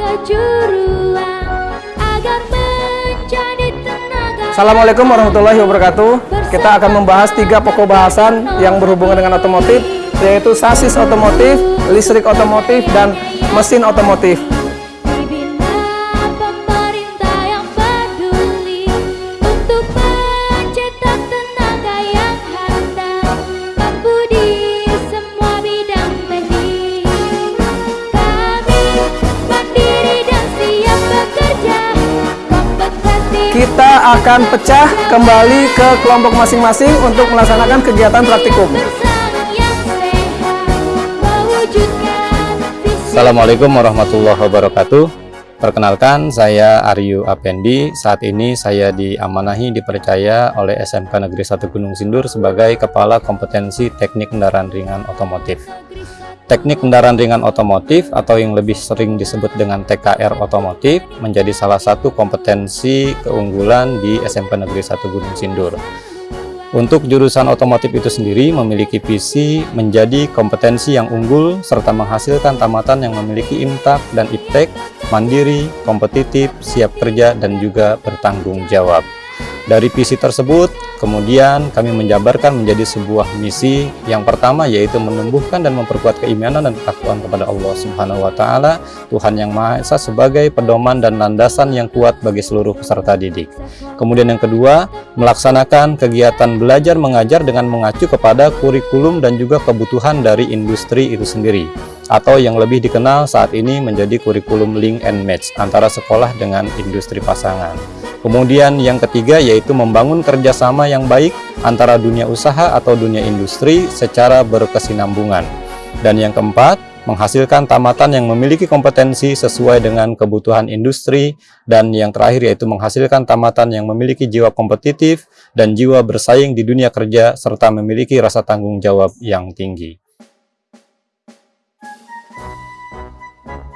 bersekolah kejuruan agar menjadi tenaga Assalamualaikum warahmatullahi wabarakatuh. Kita akan membahas tiga pokok bahasan yang berhubungan dengan otomotif, yaitu sasis otomotif, listrik otomotif, dan mesin otomotif. Akan pecah kembali ke kelompok masing-masing untuk melaksanakan kegiatan praktikum. Assalamualaikum warahmatullahi wabarakatuh. Perkenalkan, saya Aryu Apendi. Saat ini saya diamanahi dipercaya oleh SMK Negeri 1 Gunung Sindur sebagai Kepala Kompetensi Teknik Kendaraan Ringan Otomotif. Teknik kendaraan ringan otomotif atau yang lebih sering disebut dengan TKR otomotif menjadi salah satu kompetensi keunggulan di SMK Negeri 1 Gunung Sindur. Untuk jurusan otomotif itu sendiri memiliki visi menjadi kompetensi yang unggul serta menghasilkan tamatan yang memiliki imtak dan iptek, mandiri, kompetitif, siap kerja, dan juga bertanggung jawab. Dari visi tersebut, kemudian kami menjabarkan menjadi sebuah misi yang pertama yaitu menumbuhkan dan memperkuat keimanan dan ketakwaan kepada Allah Subhanahu wa taala, Tuhan yang Maha Esa sebagai pedoman dan landasan yang kuat bagi seluruh peserta didik. Kemudian yang kedua, melaksanakan kegiatan belajar mengajar dengan mengacu kepada kurikulum dan juga kebutuhan dari industri itu sendiri atau yang lebih dikenal saat ini menjadi kurikulum link and match antara sekolah dengan industri pasangan. Kemudian yang ketiga yaitu membangun kerjasama yang baik antara dunia usaha atau dunia industri secara berkesinambungan. Dan yang keempat, menghasilkan tamatan yang memiliki kompetensi sesuai dengan kebutuhan industri. Dan yang terakhir yaitu menghasilkan tamatan yang memiliki jiwa kompetitif dan jiwa bersaing di dunia kerja serta memiliki rasa tanggung jawab yang tinggi.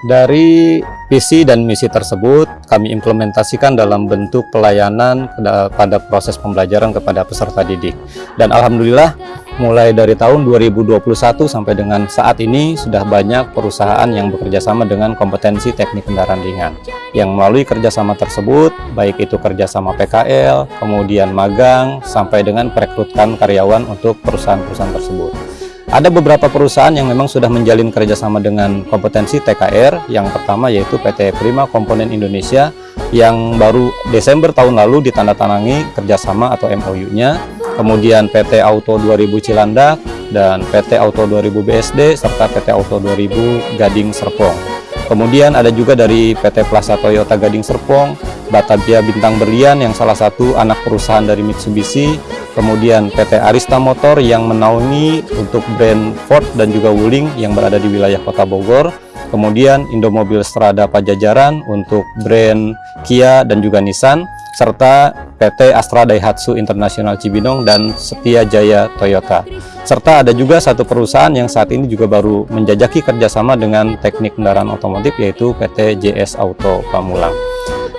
Dari visi dan misi tersebut, kami implementasikan dalam bentuk pelayanan pada proses pembelajaran kepada peserta didik. Dan Alhamdulillah, mulai dari tahun 2021 sampai dengan saat ini, sudah banyak perusahaan yang bekerja sama dengan kompetensi teknik kendaraan ringan. Yang melalui kerjasama tersebut, baik itu kerjasama PKL, kemudian magang, sampai dengan perekrutan karyawan untuk perusahaan-perusahaan tersebut. Ada beberapa perusahaan yang memang sudah menjalin kerjasama dengan kompetensi TKR. Yang pertama yaitu PT Prima Komponen Indonesia yang baru Desember tahun lalu ditandatangani kerjasama atau MOU-nya. Kemudian PT Auto 2000 Cilandak dan PT Auto 2000 BSD serta PT Auto 2000 Gading Serpong. Kemudian ada juga dari PT Plaza Toyota Gading Serpong, Batavia Bintang Berlian yang salah satu anak perusahaan dari Mitsubishi, kemudian PT Arista Motor yang menaungi untuk brand Ford dan juga Wuling yang berada di wilayah Kota Bogor, kemudian Indomobil Strada Pajajaran untuk brand Kia dan juga Nissan, serta PT Astra Daihatsu International Cibinong dan Setia Jaya Toyota. Serta ada juga satu perusahaan yang saat ini juga baru menjajaki kerjasama dengan teknik kendaraan otomotif yaitu PT JS Auto Pamulang.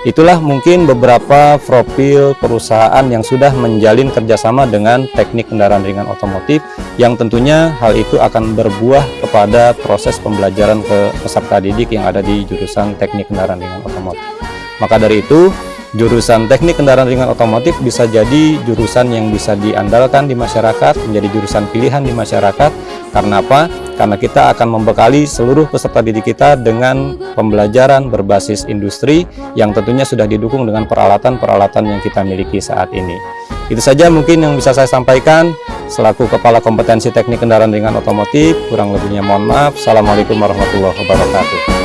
Itulah mungkin beberapa profil perusahaan yang sudah menjalin kerjasama dengan teknik kendaraan ringan otomotif yang tentunya hal itu akan berbuah kepada proses pembelajaran ke peserta didik yang ada di jurusan teknik kendaraan ringan otomotif. Maka dari itu, jurusan teknik kendaraan ringan otomotif bisa jadi jurusan yang bisa diandalkan di masyarakat, menjadi jurusan pilihan di masyarakat. Karena apa? Karena kita akan membekali seluruh peserta didik kita dengan pembelajaran berbasis industri yang tentunya sudah didukung dengan peralatan-peralatan yang kita miliki saat ini. Itu saja mungkin yang bisa saya sampaikan selaku Kepala Kompetensi Teknik Kendaraan Ringan Otomotif. Kurang lebihnya mohon maaf. Assalamualaikum warahmatullahi wabarakatuh.